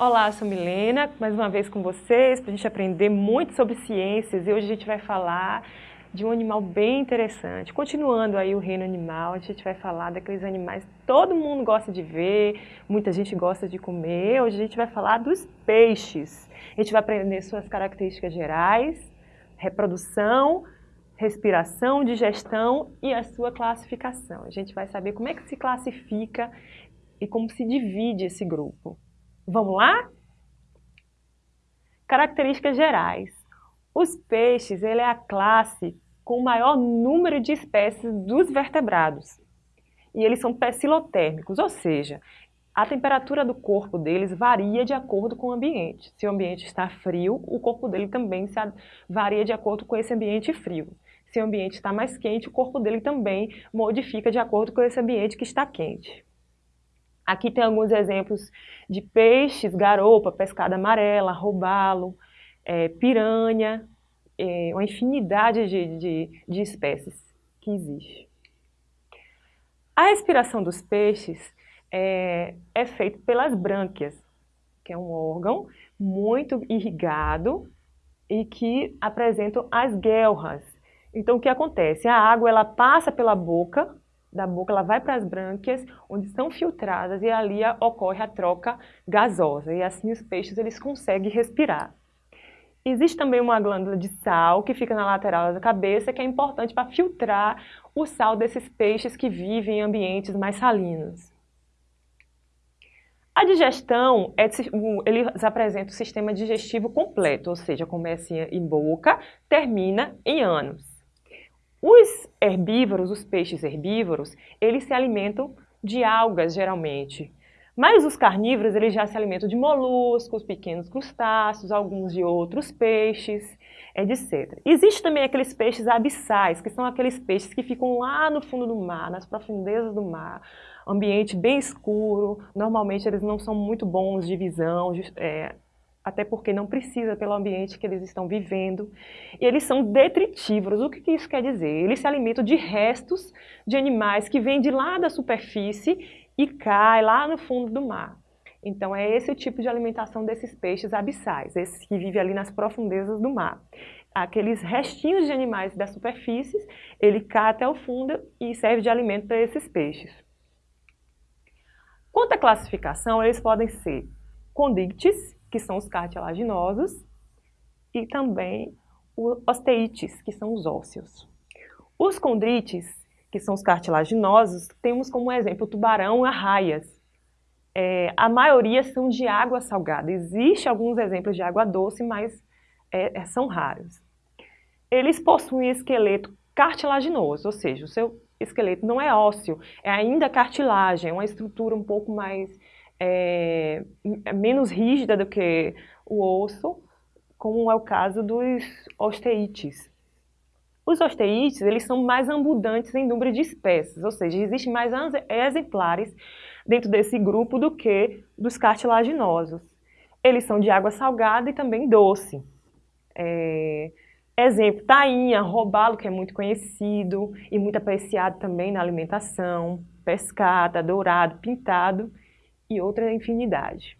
Olá, sou Milena, mais uma vez com vocês, para a gente aprender muito sobre ciências e hoje a gente vai falar de um animal bem interessante. Continuando aí o reino animal, a gente vai falar daqueles animais que todo mundo gosta de ver, muita gente gosta de comer. Hoje a gente vai falar dos peixes. A gente vai aprender suas características gerais, reprodução, respiração, digestão e a sua classificação. A gente vai saber como é que se classifica e como se divide esse grupo. Vamos lá? Características gerais. Os peixes, ele é a classe com o maior número de espécies dos vertebrados. E eles são pecilotérmicos, ou seja, a temperatura do corpo deles varia de acordo com o ambiente. Se o ambiente está frio, o corpo dele também varia de acordo com esse ambiente frio. Se o ambiente está mais quente, o corpo dele também modifica de acordo com esse ambiente que está quente. Aqui tem alguns exemplos de peixes, garopa, pescada amarela, robalo, é, piranha, é, uma infinidade de, de, de espécies que existe. A respiração dos peixes é, é feita pelas brânquias, que é um órgão muito irrigado e que apresentam as guelras, então, o que acontece? A água ela passa pela boca, da boca ela vai para as brânquias, onde são filtradas e ali ocorre a troca gasosa. E assim os peixes eles conseguem respirar. Existe também uma glândula de sal que fica na lateral da cabeça, que é importante para filtrar o sal desses peixes que vivem em ambientes mais salinos. A digestão, é, eles apresentam o sistema digestivo completo, ou seja, começa em boca, termina em ânus. Os herbívoros, os peixes herbívoros, eles se alimentam de algas, geralmente. Mas os carnívoros, eles já se alimentam de moluscos, pequenos crustáceos, alguns de outros peixes, etc. Existem também aqueles peixes abissais, que são aqueles peixes que ficam lá no fundo do mar, nas profundezas do mar, ambiente bem escuro, normalmente eles não são muito bons de visão, é, até porque não precisa pelo ambiente que eles estão vivendo. E eles são detritívoros. O que isso quer dizer? Eles se alimentam de restos de animais que vêm de lá da superfície e cai lá no fundo do mar. Então é esse o tipo de alimentação desses peixes abissais, esses que vivem ali nas profundezas do mar. Aqueles restinhos de animais da superfície, ele cai até o fundo e serve de alimento para esses peixes. Quanto à classificação, eles podem ser condictes, que são os cartilaginosos, e também os osteites, que são os ósseos. Os condrites, que são os cartilaginosos, temos como exemplo o tubarão e arraias. É, a maioria são de água salgada. Existem alguns exemplos de água doce, mas é, é, são raros. Eles possuem esqueleto cartilaginoso, ou seja, o seu esqueleto não é ósseo, é ainda cartilagem, é uma estrutura um pouco mais é, é, menos rígida do que o osso, como é o caso dos osteites. Os osteites, eles são mais abundantes em número de espécies, ou seja, existem mais exemplares dentro desse grupo do que dos cartilaginosos. Eles são de água salgada e também doce. É, exemplo, tainha, robalo, que é muito conhecido e muito apreciado também na alimentação, pescada, dourado, pintado e outra infinidade.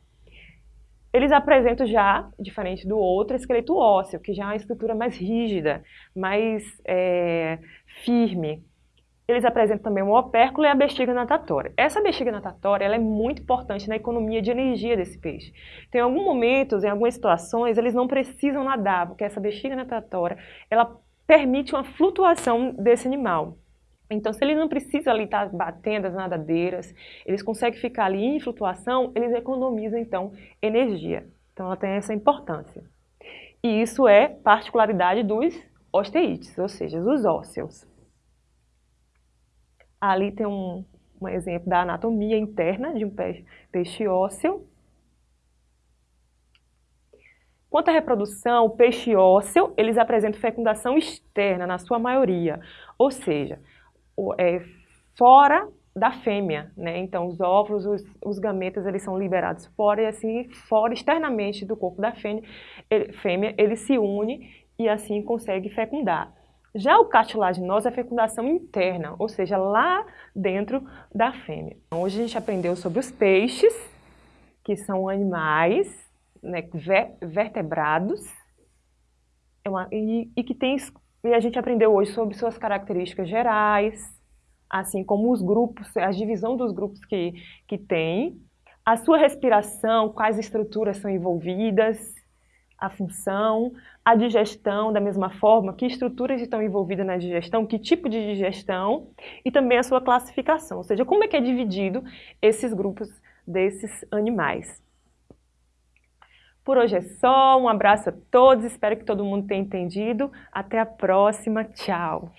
Eles apresentam já, diferente do outro, esqueleto ósseo, que já é uma estrutura mais rígida, mais é, firme. Eles apresentam também o opérculo e a bexiga natatória. Essa bexiga natatória é muito importante na economia de energia desse peixe. Tem alguns momentos, em algumas situações, eles não precisam nadar, porque essa bexiga natatória ela permite uma flutuação desse animal. Então, se eles não precisam ali estar batendo as nadadeiras, eles conseguem ficar ali em flutuação, eles economizam, então, energia. Então, ela tem essa importância. E isso é particularidade dos osteites, ou seja, dos ósseos. Ali tem um, um exemplo da anatomia interna de um peixe, ósseo. Quanto à reprodução, o peixe ósseo, eles apresentam fecundação externa, na sua maioria. Ou seja, é, fora da fêmea, né? Então, os óvulos, os, os, gametas, eles são liberados fora e assim, fora, externamente do corpo da fêmea, ele, fêmea, ele se une e assim consegue fecundar. Já o cartilaginoso é a fecundação interna, ou seja, lá dentro da fêmea. Então, hoje a gente aprendeu sobre os peixes, que são animais né, vertebrados é uma, e, e, que tem, e a gente aprendeu hoje sobre suas características gerais, assim como os grupos, a divisão dos grupos que, que tem, a sua respiração, quais estruturas são envolvidas, a função, a digestão da mesma forma, que estruturas estão envolvidas na digestão, que tipo de digestão e também a sua classificação, ou seja, como é que é dividido esses grupos desses animais. Por hoje é só, um abraço a todos, espero que todo mundo tenha entendido. Até a próxima, tchau!